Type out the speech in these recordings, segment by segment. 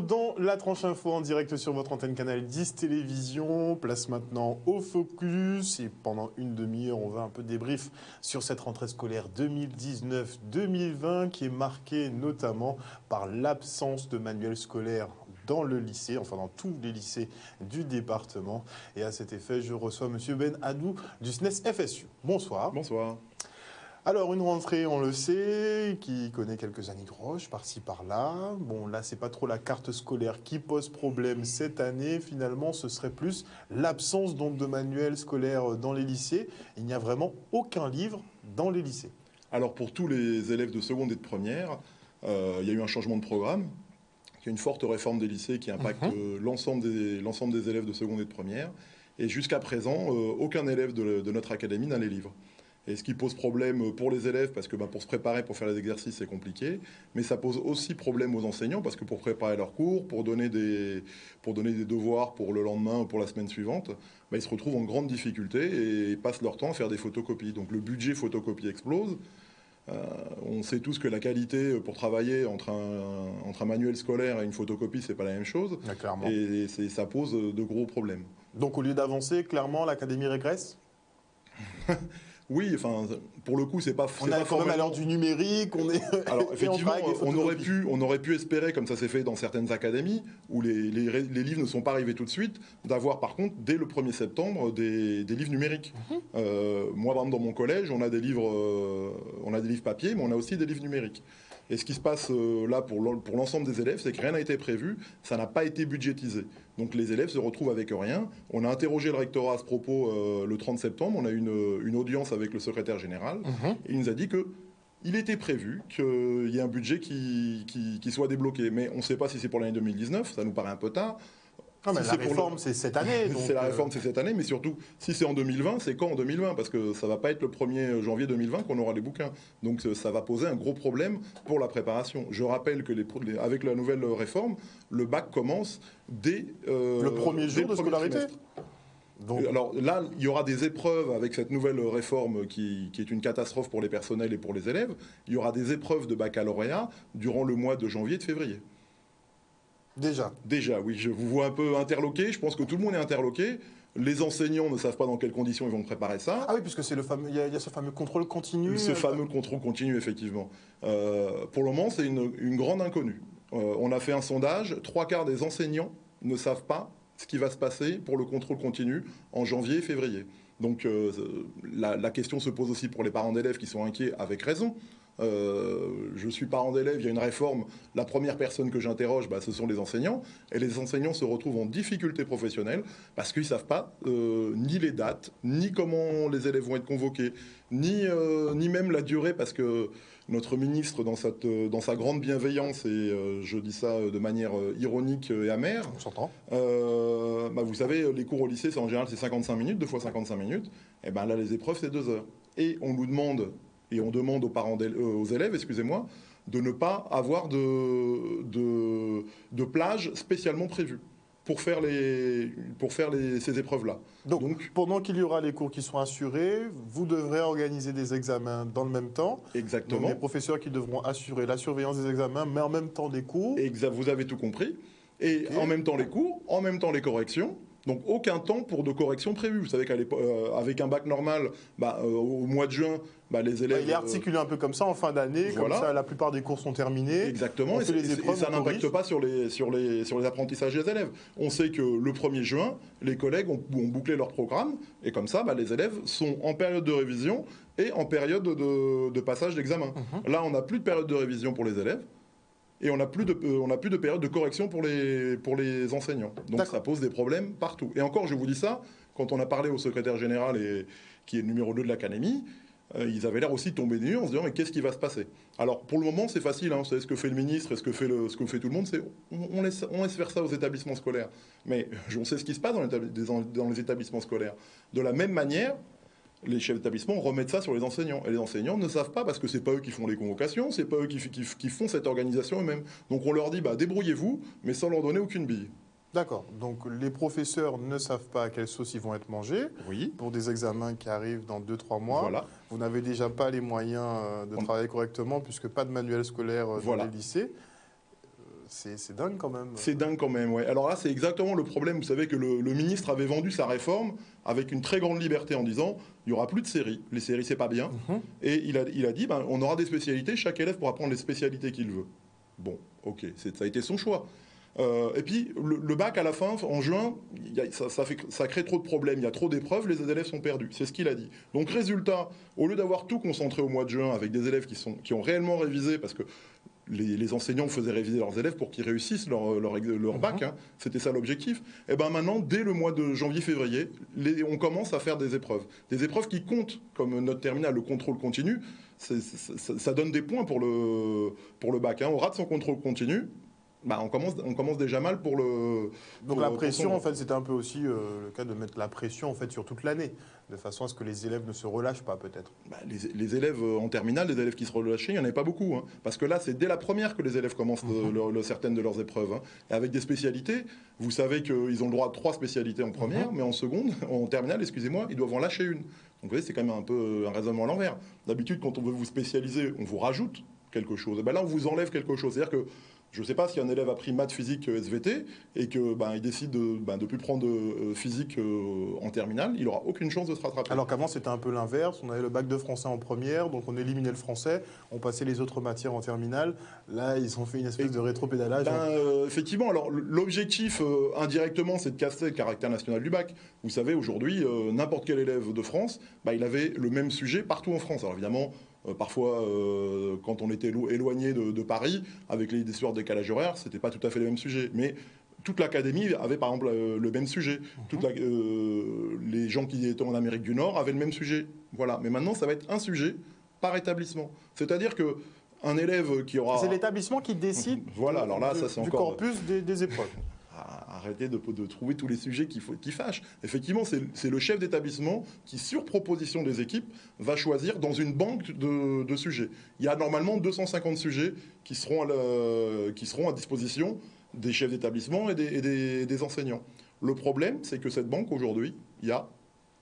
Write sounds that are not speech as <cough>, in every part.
retour dans la tranche info en direct sur votre antenne canal 10 télévision. Place maintenant au focus et pendant une demi-heure, on va un peu débrief sur cette rentrée scolaire 2019-2020 qui est marquée notamment par l'absence de manuel scolaire dans le lycée, enfin dans tous les lycées du département. Et à cet effet, je reçois Monsieur Ben Adou du SNES FSU. Bonsoir. Bonsoir. Alors une rentrée, on le sait, qui connaît quelques années de roche par-ci par-là. Bon là, c'est pas trop la carte scolaire qui pose problème cette année. Finalement, ce serait plus l'absence donc de manuels scolaires dans les lycées. Il n'y a vraiment aucun livre dans les lycées. Alors pour tous les élèves de seconde et de première, euh, il y a eu un changement de programme. Il y a une forte réforme des lycées qui impacte Mhm. euh, l'ensemble des, l'ensemble des élèves de seconde et de première. Et jusqu'à présent, euh, aucun élève de, de notre académie n'a les livres. Et ce qui pose problème pour les élèves, parce que ben, pour se préparer, pour faire les exercices, c'est compliqué. Mais ça pose aussi problème aux enseignants, parce que pour préparer leurs cours, pour donner des, pour donner des devoirs pour le lendemain ou pour la semaine suivante, ben, ils se retrouvent en grande difficulté et passent leur temps à faire des photocopies. Donc le budget photocopie explose. Euh, on sait tous que la qualité pour travailler entre un, entre un manuel scolaire et une photocopie, c'est pas la même chose. Ah, clairement. Et c'est- ça pose de gros problèmes. Donc au lieu d'avancer, clairement, l'académie régresse? <laughs> Oui, enfin, pour le coup, c'est pas. On c'est est pas quand même à l'heure du numérique. On est. <laughs> Alors <laughs> on effectivement, on aurait pu, on aurait pu espérer, comme ça s'est fait dans certaines académies, où les, les livres ne sont pas arrivés tout de suite, d'avoir par contre dès le 1er septembre des, des livres numériques. Mhm. Euh, moi, par exemple, dans mon collège, on a des livres, euh, on a des livres papier, mais on a aussi des livres numériques. Et ce qui se passe euh, là pour l'en- pour l'ensemble des élèves, c'est que rien n'a été prévu, ça n'a pas été budgétisé. Donc les élèves se retrouvent avec rien. On a interrogé le rectorat à ce propos euh, le 30 septembre, on a eu une, une audience avec le secrétaire général, Mhm. et il nous a dit que il était prévu qu'il y ait un budget qui, qui, qui soit débloqué. Mais on ne sait pas si c'est pour l'année 2019, ça nous paraît un peu tard. Mais Si la réforme, c'est cette année. <laughs> C'est la euh, réforme, c'est cette année, mais surtout, si c'est en 2020, c'est quand en 2020 Parce que ça va pas être le 1er janvier 2020 qu'on aura les bouquins. Donc euh, ça va poser un gros problème pour la préparation. Je rappelle que les, avec la nouvelle réforme, le bac commence dès euh, Le premier jour de scolarité trimestre. Donc, Alors là, il y aura des épreuves avec cette nouvelle réforme qui, qui est une catastrophe pour les personnels et pour les élèves. Il y aura des épreuves de baccalauréat durant le mois de janvier et de février. Déjà. Déjà, oui, je vous vois un peu interloqué. Je pense que tout le monde est interloqué. Les enseignants ne savent pas dans quelles conditions ils vont préparer ça. Ah oui, puisque c'est le fameux. Il y, a- il y a ce fameux contrôle continu. Ce euh, fameux contrôle continu, effectivement. Euh, pour le moment, c'est une, une grande inconnue. Euh, on a fait un sondage. Trois quarts des enseignants ne savent pas ce qui va se passer pour le contrôle continu en janvier et février. Donc euh, la, la question se pose aussi pour les parents d'élèves qui sont inquiets avec raison. Euh, je suis parent d'élèves, il y a une réforme. La première personne que j'interroge, bah, ce sont les enseignants. Et les enseignants se retrouvent en difficulté professionnelle parce qu'ils ne savent pas euh, ni les dates, ni comment les élèves vont être convoqués, ni, euh, ni même la durée, parce que notre ministre, dans, cette, dans sa grande bienveillance, et je dis ça de manière ironique et amère, On bah, vous savez, les cours au lycée, c'est en général c'est 55 minutes, deux fois 55 minutes. Et ben là, les épreuves, c'est deux heures. Et on nous demande, et on demande aux parents, euh, aux élèves, excusez-moi, de ne pas avoir de, de, de plage spécialement prévue pour faire, les, pour faire les, ces épreuves-là. Donc, Donc, pendant qu'il y aura les cours qui sont assurés, vous devrez organiser des examens dans le même temps. Donc, exactement. les professeurs qui devront assurer la surveillance des examens, mais en même temps des cours. Vous avez tout compris. Et en même temps les cours, en même temps les corrections. Donc aucun temps pour de correction prévu. Vous savez qu'avec un bac normal, bah, euh, au mois de juin, bah, les Bah, élèves... il est articulé un peu comme ça en fin d'année, Voilà. comme ça la plupart des cours sont terminés. Exactement, On et, fait les et épreuves, ça n'impacte pas sur les, sur, les, sur les apprentissages des élèves. On sait que le 1er juin, les collègues ont, ont bouclé leur programme, et comme ça, bah, les élèves sont en période de révision et en période de, de passage d'examen. Mhm. Là, on n'a plus de période de révision pour les élèves, et on n'a plus, de- euh, on plus de période de correction pour les, pour les enseignants. Donc ça pose des problèmes partout. Et encore, je vous dis ça, quand on a parlé au secrétaire général, et, qui est le numéro 2 de l'académie, euh, ils avaient l'air aussi tombés des nues en se disant mais qu'est-ce qui va se passer? Alors pour le moment c'est facile, hein, savez ce que fait le ministre et ce que fait, le, ce que fait tout le monde, c'est on, on laisse, on laisse faire ça aux établissements scolaires. Mais on sait ce qui se passe dans les établissements scolaires. De la même manière, les chefs d'établissement remettent ça sur les enseignants. Et les enseignants ne savent pas parce que c'est pas eux qui font les convocations, c'est pas eux qui, qui- qui font cette organisation eux-mêmes. Donc on leur dit bah débrouillez-vous, mais sans leur donner aucune bille. D'accord. Donc les professeurs ne savent pas à quelle sauce ils vont être mangés Oui. pour des examens qui arrivent dans 2-3 mois. Voilà. Vous n'avez déjà pas les moyens euh, de On- travailler correctement puisque pas de manuel scolaire euh, dans les lycées. C'est dingue quand même. C'est dingue quand même, ouais. Alors là, c'est exactement le problème. Vous savez que le, ministre avait vendu sa réforme avec une très grande liberté en disant il n'y aura plus de séries. Les séries, c'est pas bien. Mhm. Et il a, il a dit ben, on aura des spécialités, chaque élève pourra prendre les spécialités qu'il veut. Bon, ok, ça a été son choix. Euh, et puis, le, bac à la fin, en juin, ça, fait, ça, crée trop de problèmes. Il y a trop d'épreuves, les élèves sont perdus. C'est ce qu'il a dit. Donc, résultat, au lieu d'avoir tout concentré au mois de juin avec des élèves qui, sont, qui ont réellement révisé, parce que les, enseignants faisaient réviser leurs élèves pour qu'ils réussissent leur, leur, leur bac. Mhm. Hein. C'était ça l'objectif. Et eh ben maintenant, dès le mois de janvier-février, on commence à faire des épreuves. Des épreuves qui comptent, comme notre terminal, le contrôle continu. Ça, donne des points pour le, pour le bac. Hein. On rate son contrôle continu, bah, on, commence, on commence déjà mal pour le. Donc la pression, en fait, c'était un peu aussi euh, le cas de mettre la pression en fait sur toute l'année, de façon à ce que les élèves ne se relâchent pas, peut-être. Bah, les, élèves euh, en terminale, les élèves qui se relâchaient, il n'y en avait pas beaucoup, hein. parce que là, c'est dès la première que les élèves commencent euh, mhm. certaines de leurs épreuves, hein. et avec des spécialités. Vous savez qu'ils ont le droit à trois spécialités en première, mhm. mais en seconde, <laughs> en terminale, excusez-moi, ils doivent en lâcher une. Donc vous voyez, c'est quand même un peu un raisonnement à l'envers. D'habitude, quand on veut vous spécialiser, on vous rajoute quelque chose. Et ben là, on vous enlève quelque chose. C'est-à-dire que je ne sais pas si un élève a pris maths, physique, euh, SVT et que ben, il décide de ne ben, plus prendre euh, physique euh, en terminale, il n'aura aucune chance de se rattraper. Alors qu'avant c'était un peu l'inverse, on avait le bac de français en première, donc on éliminait le français, on passait les autres matières en terminale. Là, ils ont fait une espèce de rétropédalage. Ben, effectivement, alors l'objectif indirectement, c'est de casser le caractère national du bac. Vous savez, aujourd'hui, n'importe quel élève de France, ben, il avait le même sujet partout en France. Alors évidemment, euh, parfois, euh, quand on était éloigné de, Paris, avec les histoires de décalage horaire, c'était pas tout à fait le même sujet. Mais toute l'académie avait par exemple euh, le même sujet. Mhm. les gens qui étaient en Amérique du Nord avaient le même sujet. Voilà. Mais maintenant, ça va être un sujet par établissement. C'est-à-dire que un élève qui aura. C'est l'établissement qui décide. <laughs> voilà. Alors là, ça c'est encore. Du corpus des épreuves arrêter de, trouver tous les sujets qui, qui fâchent. Effectivement, c'est le chef d'établissement qui, sur proposition des équipes, va choisir dans une banque de, sujets. Il y a normalement 250 sujets qui seront à, qui seront à disposition des chefs d'établissement et, des enseignants. Le problème, c'est que cette banque, aujourd'hui, il y a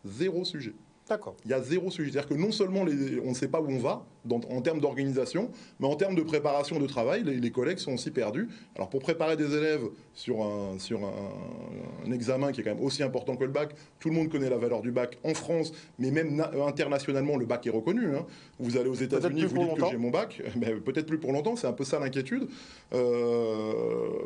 zéro sujet. D'accord. Il y a zéro sujet. C'est-à-dire que non seulement on ne sait pas où on va en termes d'organisation, mais en termes de préparation de travail, les, collègues sont aussi perdus. Alors pour préparer des élèves sur, un, sur un, examen qui est quand même aussi important que le bac, tout le monde connaît la valeur du bac en France, mais même internationalement, le bac est reconnu. Hein. Vous allez aux États-Unis, vous dites que j'ai mon bac, <laughs> ben, peut-être plus pour longtemps, c'est un peu ça l'inquiétude. Euh,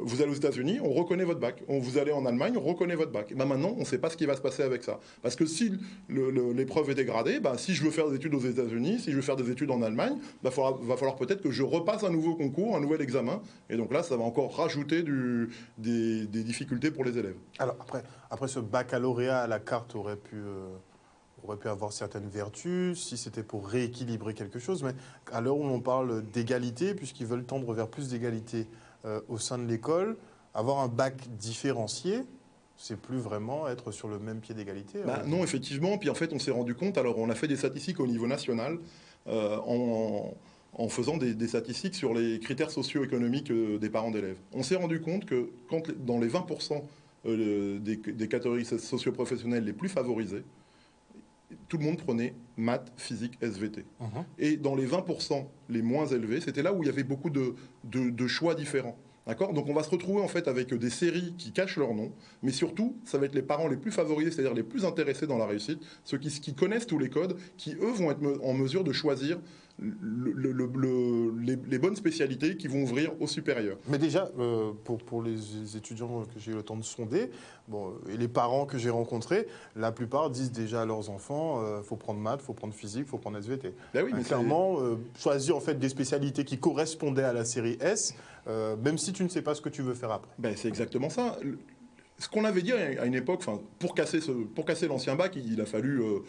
vous allez aux États-Unis, on reconnaît votre bac. On, vous allez en Allemagne, on reconnaît votre bac. Ben, maintenant, on ne sait pas ce qui va se passer avec ça. Parce que si l'épreuve est dégradée, bah, si je veux faire des études aux États-Unis, si je veux faire des études en Allemagne, il bah, va falloir peut-être que je repasse un nouveau concours, un nouvel examen. Et donc là, ça va encore rajouter du, des, difficultés pour les élèves. Alors après, après ce baccalauréat à la carte aurait pu... Euh, aurait pu avoir certaines vertus si c'était pour rééquilibrer quelque chose, mais à l'heure où on parle d'égalité, puisqu'ils veulent tendre vers plus d'égalité euh, au sein de l'école, avoir un bac différencié, c'est plus vraiment être sur le même pied d'égalité bah, hein. Non, effectivement. Puis en fait, on s'est rendu compte, alors on a fait des statistiques au niveau national euh, en, faisant des, statistiques sur les critères socio-économiques euh, des parents d'élèves. On s'est rendu compte que quand, dans les 20% euh, des, catégories socio-professionnelles les plus favorisées, tout le monde prenait maths, physique, SVT. Uh-huh. Et dans les 20% les moins élevés, c'était là où il y avait beaucoup de choix différents. D'accord? Donc on va se retrouver en fait avec des séries qui cachent leur nom, mais surtout, ça va être les parents les plus favorisés, c'est-à-dire les plus intéressés dans la réussite, ceux qui, qui, connaissent tous les codes, qui eux vont être en mesure de choisir le, les, bonnes spécialités qui vont ouvrir au supérieur. Mais déjà, euh, pour, pour, les étudiants que j'ai eu le temps de sonder, bon, et les parents que j'ai rencontrés, la plupart disent déjà à leurs enfants, il euh, faut prendre maths, il faut prendre physique, il faut prendre SVT. Ben oui, mais clairement, euh, choisir en fait des spécialités qui correspondaient à la série S, même si tu ne sais pas ce que tu veux faire après. Ben, c'est exactement ça. Ce qu'on avait dit à une époque, pour casser, ce, pour casser l'ancien bac, il, a fallu euh,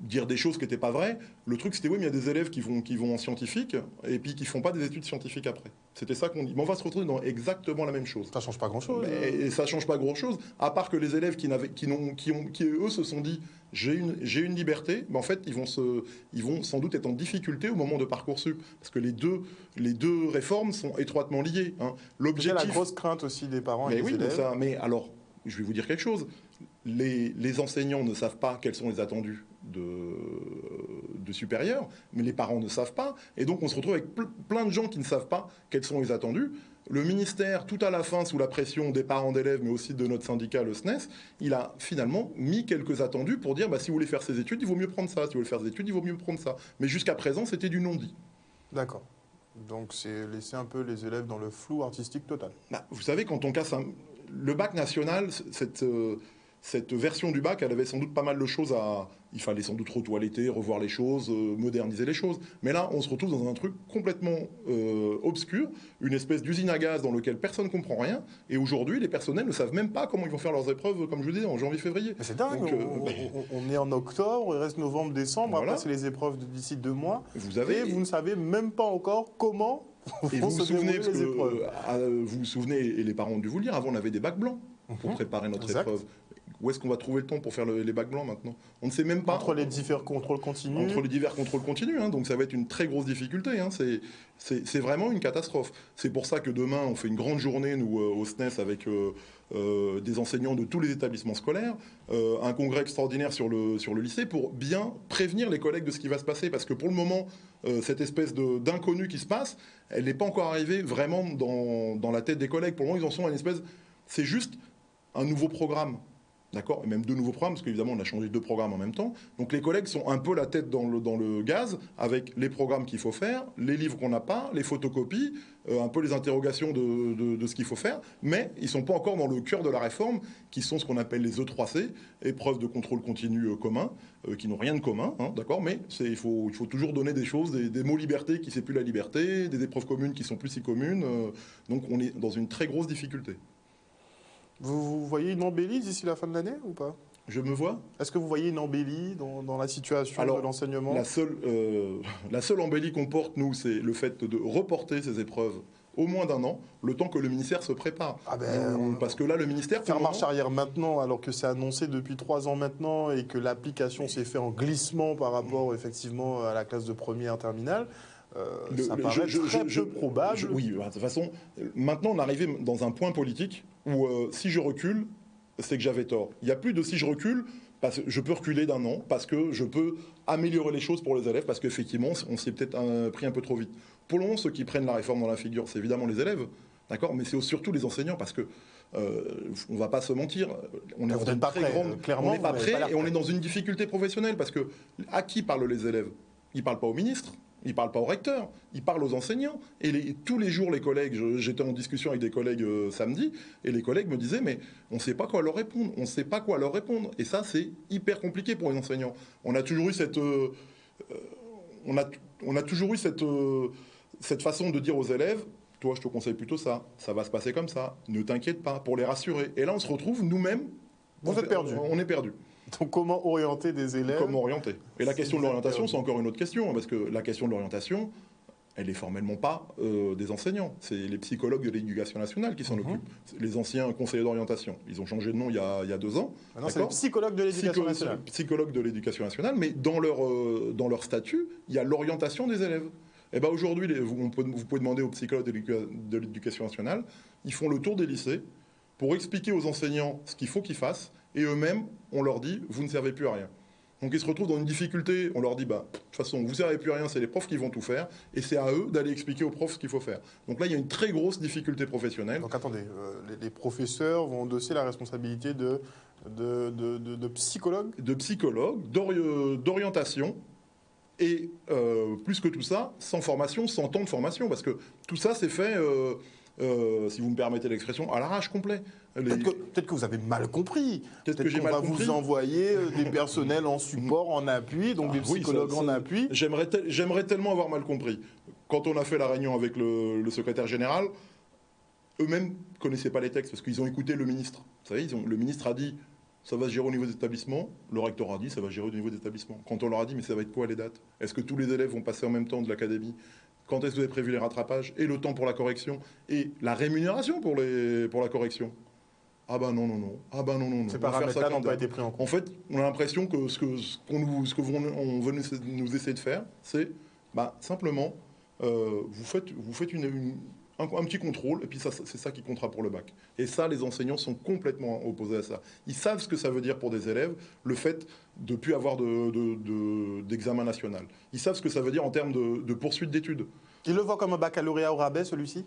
dire des choses qui n'étaient pas vraies. Le truc, c'était oui, mais il y a des élèves qui vont, qui vont en scientifique et puis qui font pas des études scientifiques après. C'était ça qu'on dit. Mais on va se retrouver dans exactement la même chose. Ça change pas grand-chose. Et ça change pas grand-chose, à part que les élèves qui, n'avaient, qui, n'ont, qui, ont, qui, eux, se sont dit j'ai une, j'ai une liberté, mais en fait, ils vont, se, ils vont sans doute être en difficulté au moment de Parcoursup. Parce que les deux, les deux réformes sont étroitement liées. Hein. L'objectif... C'est la grosse crainte aussi des parents et des oui, élèves. Mais, ça, mais alors, je vais vous dire quelque chose les, enseignants ne savent pas quels sont les attendus de, supérieurs, mais les parents ne savent pas. Et donc on se retrouve avec plein de gens qui ne savent pas quels sont les attendus. le ministère, tout à la fin, sous la pression des parents d'élèves, mais aussi de notre syndicat, le SNES, il a finalement mis quelques attendus pour dire bah, si vous voulez faire ces études, il vaut mieux prendre ça. Si vous voulez faire des études, il vaut mieux prendre ça. Mais jusqu'à présent, c'était du non-dit. D'accord. Donc c'est laisser un peu les élèves dans le flou artistique total. Bah, vous savez, quand on casse un... le bac national, cette, euh, cette version du bac, elle avait sans doute pas mal de choses à. Il fallait sans doute retoiletter, revoir les choses, euh, moderniser les choses. Mais là, on se retrouve dans un truc complètement euh, obscur, une espèce d'usine à gaz dans lequel personne ne comprend rien. Et aujourd'hui, les personnels ne savent même pas comment ils vont faire leurs épreuves, comme je vous disais, en janvier-février. C'est dingue. Donc, on, on, est en octobre, il reste novembre-décembre. Après, c'est les épreuves d'ici deux mois. Vous avez... Et vous ne savez même pas encore comment. Et vous vous, souvenez, parce que, vous vous souvenez, et les parents ont dû vous le dire, avant on avait des bacs blancs pour mhm. préparer notre épreuve. Où est-ce qu'on va trouver le temps pour faire les bacs blancs maintenant? On ne sait même pas. Entre les divers contrôles continus. Entre les divers contrôles continus. Hein, donc ça va être une très grosse difficulté. Hein, c'est vraiment une catastrophe. C'est pour ça que demain, on fait une grande journée, nous, euh, au SNES, avec euh, euh, des enseignants de tous les établissements scolaires, un congrès extraordinaire sur le, lycée pour bien prévenir les collègues de ce qui va se passer. Parce que pour le moment, cette espèce d'inconnu qui se passe, elle n'est pas encore arrivée vraiment dans, dans la tête des collègues. Pour le moment, ils en sont à une espèce. C'est juste un nouveau programme. D'accord Et même deux nouveaux programmes, parce qu'évidemment, on a changé deux programmes en même temps. Donc les collègues sont un peu la tête dans le, gaz, avec les programmes qu'il faut faire, les livres qu'on n'a pas, les photocopies, euh, un peu les interrogations de, ce qu'il faut faire, mais ils ne sont pas encore dans le cœur de la réforme, qui sont ce qu'on appelle les E3C, épreuves de contrôle continu euh, commun, euh, qui n'ont rien de commun, hein, d'accord Mais il faut, il faut toujours donner des choses, des, mots liberté qui ne plus la liberté, des épreuves communes qui sont plus si communes. donc on est dans une très grosse difficulté. Vous, voyez une embellie d'ici la fin de l'année ou pas? Je me vois. Est-ce que vous voyez une embellie dans, la situation de l'enseignement? la seule, euh, la seule embellie qu'on porte, nous, c'est le fait de reporter ces épreuves au moins d'un an, le temps que le ministère se prépare. Ah ben, parce que là, le ministère... Faire marche arrière maintenant, alors que c'est annoncé depuis trois ans maintenant, et que l'application s'est fait en glissement par rapport, effectivement, à la classe de première terminale, euh, ça paraît très peu probable. oui, de toute façon, maintenant, on est arrivé dans un point politique où euh, si je recule, c'est que j'avais tort. Il n'y a plus de si je recule, parce que je peux reculer d'un an, parce que je peux améliorer les choses pour les élèves, parce qu'effectivement, on s'y est peut-être pris un peu trop vite. Pour le moment, ceux qui prennent la réforme dans la figure, c'est évidemment les élèves, d'accord, mais c'est surtout les enseignants, parce que euh, on va pas se mentir, on est pas très grande, clairement, on n'est pas prêt et on est dans une difficulté professionnelle, parce que à qui parlent les élèves? Ils parlent pas au ministre, il ne parle pas au recteur, il parle aux enseignants. Et tous les jours, les collègues, j'étais en discussion avec des collègues euh, samedi, et les collègues me disaient, mais on ne sait pas quoi leur répondre, on ne sait pas quoi leur répondre. Et ça, c'est hyper compliqué pour les enseignants. On a toujours eu cette... Euh, euh, on, a, on a toujours eu cette, cette façon de dire aux élèves, toi, je te conseille plutôt ça, ça va se passer comme ça, ne t'inquiète pas, pour les rassurer. Et là, on se retrouve nous-mêmes... Vous êtes perdus. On est perdus. <laughs> Donc comment orienter des élèves Comment orienter? Et la question de l'orientation, c'est encore une autre question, parce que la question de l'orientation, elle n'est formellement pas euh, des enseignants. C'est les psychologues de l'éducation nationale qui s'en mhm. occupent. Les anciens conseillers d'orientation. Ils ont changé de nom il y a, deux ans. c'est les psychologues de l'éducation nationale. Psychologues de l'éducation nationale, mais dans leur, euh, dans leur statut, il y a l'orientation des élèves. Et eh ben aujourd'hui, vous, vous, pouvez demander aux psychologues de l'éducation nationale, ils font le tour des lycées pour expliquer aux enseignants ce qu'il faut qu'ils fassent et eux-mêmes, on leur dit, vous ne servez plus à rien. Donc ils se retrouvent dans une difficulté, on leur dit, bah, de toute façon, vous ne servez plus à rien, c'est les profs qui vont tout faire, et c'est à eux d'aller expliquer aux profs ce qu'il faut faire. Donc là, il y a une très grosse difficulté professionnelle. Donc attendez, euh, les, professeurs vont endosser la responsabilité de, de, de, psychologues De psychologues, d'orientation, et euh, plus que tout ça, sans formation, sans temps de formation, parce que tout ça, c'est fait... Euh, euh, si vous me permettez l'expression, à l'arrache complet. Peut-être que, vous avez mal compris. Peut-être que mal va vous envoyer euh, des personnels en support, en appui, donc des ah psychologues en appui. J'aimerais tellement avoir mal compris. Quand on a fait la réunion avec le, secrétaire général, eux-mêmes connaissaient pas les textes parce qu'ils ont écouté le ministre. Vous savez, ils ont, le ministre a dit ça va se gérer au niveau des établissements. Le recteur a dit ça va se gérer au niveau des établissements. Quand on leur a dit mais ça va être quoi les dates? Est-ce que tous les élèves vont passer en même temps de l'académie? Quand est-ce que vous avez prévu les rattrapages? Et le temps pour la correction? Et la rémunération pour, les, pour la correction? Ah ben non, non, non. Ah ben non, non, non. Ces paramètres-là n'ont pas été pris en compte. En fait, on a l'impression que ce que, ce qu'on nous, ce que on veut nous essayer de faire, c'est bah, simplement, euh, vous faites, vous faites une, un, petit contrôle, et puis c'est ça qui comptera pour le bac. Et ça, les enseignants sont complètement opposés à ça. Ils savent ce que ça veut dire pour des élèves, le fait de ne plus avoir d'examen de, national. Ils savent ce que ça veut dire en termes de, poursuite d'études. Ils le voient comme un baccalauréat au rabais, celui-ci?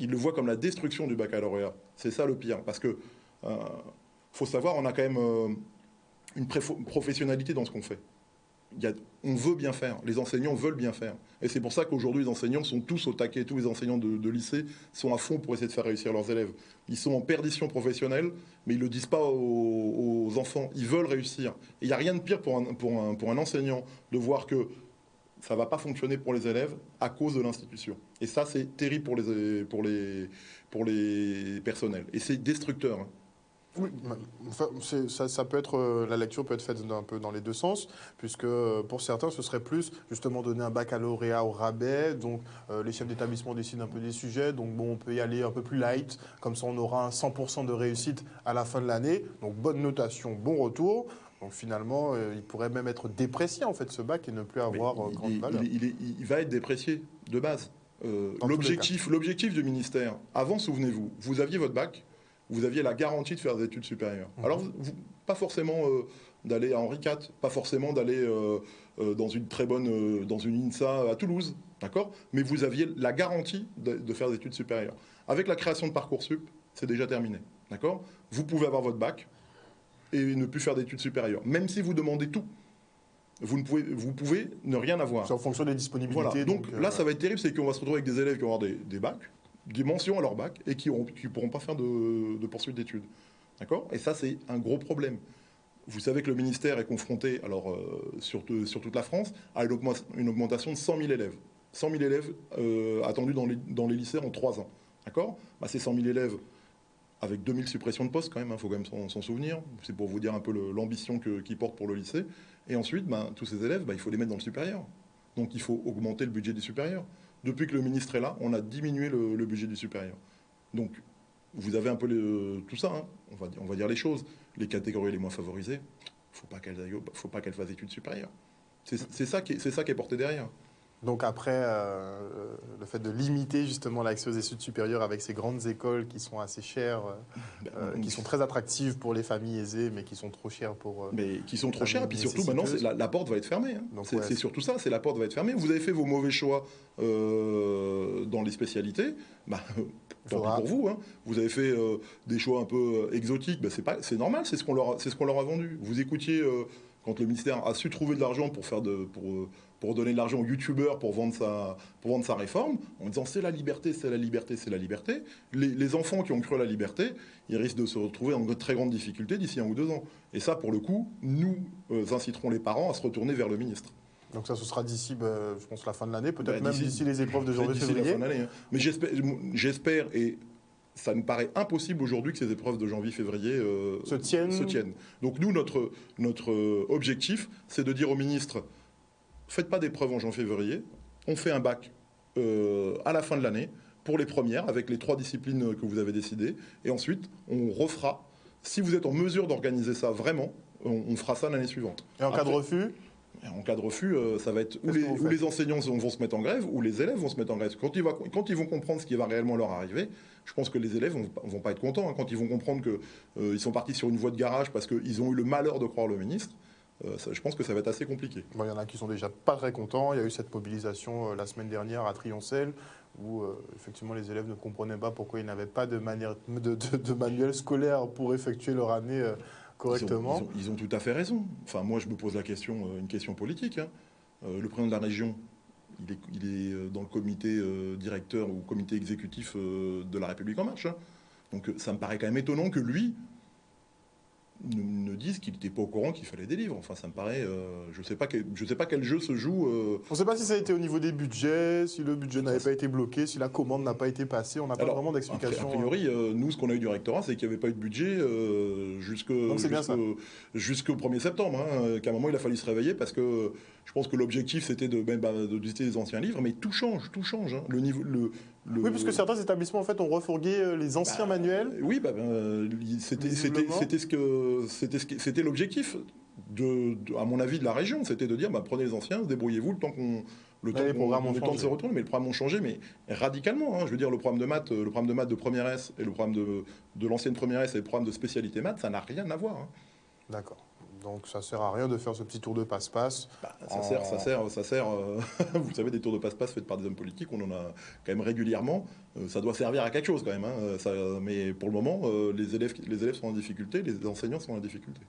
Ils le voient comme la destruction du baccalauréat. C'est ça le pire. Parce que, euh, faut savoir, on a quand même euh, une professionnalité dans ce qu'on fait. on veut bien faire, les enseignants veulent bien faire. Et c'est pour ça qu'aujourd'hui, les enseignants sont tous au taquet, tous les enseignants de, lycée sont à fond pour essayer de faire réussir leurs élèves. Ils sont en perdition professionnelle, mais ils ne le disent pas aux, enfants. Ils veulent réussir. Il n'y a rien de pire pour un enseignant de voir que ça ne va pas fonctionner pour les élèves à cause de l'institution. Et ça, c'est terrible pour les, pour, les, pour les personnels. Et c'est destructeur. Hein. Oui, ça, peut être, euh, la lecture peut être faite un peu dans les deux sens, puisque euh, pour certains, ce serait plus justement donner un baccalauréat au rabais, donc euh, les chefs d'établissement décident un peu des sujets, donc bon, on peut y aller un peu plus light, comme ça on aura un 100% de réussite à la fin de l'année, donc bonne notation, bon retour. Donc finalement, il pourrait même être déprécié en fait ce bac et ne plus avoir grande valeur. Il, il, va être déprécié de base. l'objectif, l'objectif du ministère, avant, souvenez-vous, vous aviez votre bac, vous aviez la garantie de faire des études supérieures. Mhm. Alors, pas forcément euh, d'aller à Henri IV, pas forcément d'aller euh, euh, dans une très bonne, dans une INSA à Toulouse, d'accord? Mais vous aviez la garantie de, faire des études supérieures. Avec la création de Parcoursup, c'est déjà terminé, d'accord? Vous pouvez avoir votre bac et ne plus faire d'études supérieures, même si vous demandez tout. Vous, ne pouvez, vous pouvez ne rien avoir. C'est en fonction des disponibilités. Donc, là, ça va être terrible, c'est qu'on va se retrouver avec des élèves qui vont avoir des, des bacs, des mentions à leur bac et qui ne pourront pas faire de, de poursuite d'études. D'accord? Et ça, c'est un gros problème. Vous savez que le ministère est confronté, alors euh, sur, sur, toute la France, à une augmentation de 100 000 élèves. 100 000 élèves euh, attendus dans les, dans les, lycées en 3 ans. D'accord? Bah, Ces 100 000 élèves, avec 2000 suppressions de postes quand même, il hein, faut quand même s'en souvenir. C'est pour vous dire un peu l'ambition qu'ils portent pour le lycée. Et ensuite, bah, tous ces élèves, bah, il faut les mettre dans le supérieur. Donc il faut augmenter le budget des supérieurs depuis que le ministre est là, on a diminué le, budget du supérieur. Donc, vous avez un peu tout ça, hein. on, va, dire les choses. Les catégories les moins favorisées, il ne faut pas qu'elles fassent études supérieures. C'est ça qui est porté derrière. Donc après, euh, le fait de limiter justement l'accès aux études supérieures avec ces grandes écoles qui sont assez chères, euh, ben, euh, qui sont très attractives pour les familles aisées, mais qui sont trop chères pour... mais qui sont trop chères, et puis surtout maintenant, la, porte va être fermée. Hein. C'est surtout ça, c'est la porte va être fermée. Vous avez fait vos mauvais choix dans les spécialités, bah, <laughs> tant pis pour vous. Hein. Vous avez fait des choix un peu exotiques, bah, c'est normal, c'est ce qu'on leur, ce qu'on leur a vendu. Vous écoutiez quand le ministère a su trouver de l'argent pour faire de... Pour, pour donner de l'argent aux youtubeurs pour vendre sa, pour vendre sa réforme, en disant c'est la liberté, c'est la liberté, c'est la liberté. Les, enfants qui ont cru à la liberté, ils risquent de se retrouver en de très grandes difficultés d'ici un ou deux ans. Et ça, pour le coup, nous euh, inciterons les parents à se retourner vers le ministre. Donc ça, ce sera d'ici, bah, je pense, la fin de l'année, peut-être bah, même d'ici les épreuves de janvier-février. Hein. Mais j'espère, et ça me paraît impossible aujourd'hui que ces épreuves de janvier-février euh, se, tiennent. se, tiennent. Donc nous, notre, notre euh, objectif, c'est de dire au ministre, faites pas d'épreuves en janvier-février. On fait un bac euh, à la fin de l'année pour les premières avec les trois disciplines que vous avez décidées. Et ensuite, on refera. Si vous êtes en mesure d'organiser ça vraiment, on, fera ça l'année suivante. Et en cas de refus en cas de refus, euh, ça va être où les, enseignants vont se mettre en grève, ou les élèves vont se mettre en grève. Quand ils, quand ils vont comprendre ce qui va réellement leur arriver, je pense que les élèves vont, vont pas être contents. Hein. Quand ils vont comprendre qu'ils euh, sont partis sur une voie de garage parce qu'ils ont eu le malheur de croire le ministre, euh, je pense que ça va être assez compliqué. il y en a qui sont déjà pas très contents. Il y a eu cette mobilisation euh, la semaine dernière à Trioncel où euh, effectivement les élèves ne comprenaient pas pourquoi ils n'avaient pas de, manière, de, manuel scolaire pour effectuer leur année correctement. Ils ont, tout à fait raison. Enfin, moi, je me pose la question, une question politique. Hein. le président de la région, il est, dans le comité directeur ou comité exécutif de la République en marche. Hein. Donc ça me paraît quand même étonnant que lui, disent qu'il n'était pas au courant qu'il fallait des livres. Enfin, ça me paraît. Euh, je ne sais, pas quel, je sais pas quel jeu se joue. Euh. On ne sait pas si ça a été au niveau des budgets, si le budget n'avait pas été bloqué, si la commande n'a pas été passée. On n'a pas vraiment d'explication. A priori, euh, nous, ce qu'on a eu du rectorat, c'est qu'il n'y avait pas eu de budget jusqu'au 1er septembre. Hein, qu'à un moment, il a fallu se réveiller parce que je pense que l'objectif, c'était de, ben, de, visiter les anciens livres. Mais tout change, tout change. Hein. Le niveau, le, Oui, parce que certains établissements, en fait, ont refourgué les anciens bah, manuels. Oui, bah, ben, c'était ce que c'était l'objectif, de, à mon avis, de la région. C'était de dire, bah, prenez les anciens, débrouillez-vous le temps qu'on le temps, le temps de se retourner, mais le programme a changé, mais radicalement. Hein. Je veux dire, le programme de maths, le programme de maths de première S et le programme de, de l'ancienne première S et le programme de spécialité maths, ça n'a rien à voir. Hein. D'accord. Donc ça sert à rien de faire ce petit tour de passe-passe. Bah, ça sert, ça sert, ça sert. euh, <laughs> vous savez, des tours de passe-passe faits par des hommes politiques, on en a quand même régulièrement. Euh, ça doit servir à quelque chose quand même. hein. Ça- mais pour le moment, euh, les élèves, les élèves sont en difficulté, les enseignants sont en difficulté.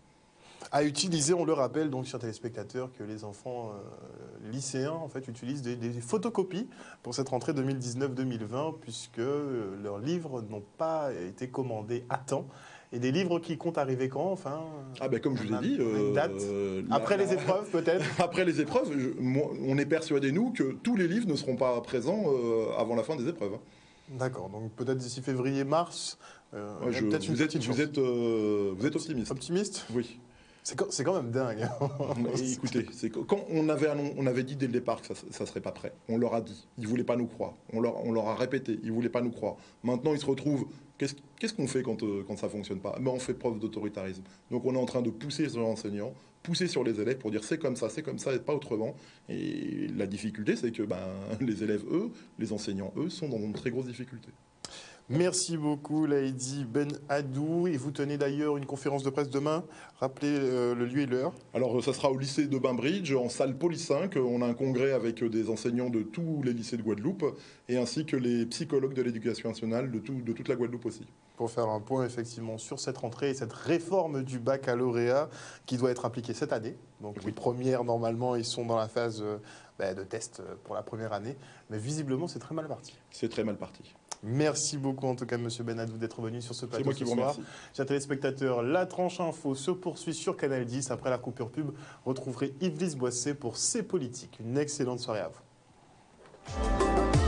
À utiliser, on le rappelle donc, chers téléspectateurs, que les enfants euh, lycéens en fait utilisent des, des photocopies pour cette rentrée 2019-2020 puisque euh, leurs livres n'ont pas été commandés à temps. Et des livres qui comptent arriver quand Enfin, Ah ben comme je vous ai dit, une date euh, la- après les épreuves peut-être. <laughs> Après les épreuves, je- moi, on est persuadé, nous, que tous les livres ne seront pas présents euh, avant la fin des épreuves. hein. D'accord, donc peut-être d'ici février-mars. euh, Ouais, peut-être une vous, êtes, vous, êtes, vous êtes optimiste. optimiste? Oui. C'est quand, même dingue. hein. <laughs> Écoutez, quand on avait, annon- on avait dit dès le départ que ça ne serait pas prêt. On leur a dit. Ils ne voulaient pas nous croire. On leur, on leur a répété. Ils ne voulaient pas nous croire. Maintenant, ils se retrouvent. Qu'est-ce qu'on fait quand, euh, quand ça ne fonctionne pas? Ben, On fait preuve d'autoritarisme. Donc on est en train de pousser sur l'enseignant, pousser sur les élèves pour dire c'est comme ça, c'est comme ça et pas autrement. Et la difficulté, c'est que ben, <laughs> les élèves, eux, les enseignants, eux, sont dans de très grosses difficultés. Merci beaucoup, Laïdi Ben Hadou. Et vous tenez d'ailleurs une conférence de presse demain. Rappelez euh, le lieu et l'heure. Alors, ça sera au lycée de Bainbridge, en salle Poly 5. On a un congrès avec des enseignants de tous les lycées de Guadeloupe, et ainsi que les psychologues de l'éducation nationale de, tout- de toute la Guadeloupe aussi. Pour faire un point effectivement sur cette rentrée et cette réforme du baccalauréat qui doit être appliquée cette année. Donc Oui. les premières, normalement, ils sont dans la phase euh, bah, de test euh, pour la première année. Mais visiblement, c'est très mal parti. C'est très mal parti. Merci beaucoup en tout cas, Monsieur Benadou, d'être venu sur ce C'est plateau moi qui ce vous soir. remercie. Chers téléspectateurs, la tranche info se poursuit sur Canal 10. Après la coupure pub, retrouverez Yves Boisset pour C'est politique. Une excellente soirée à vous.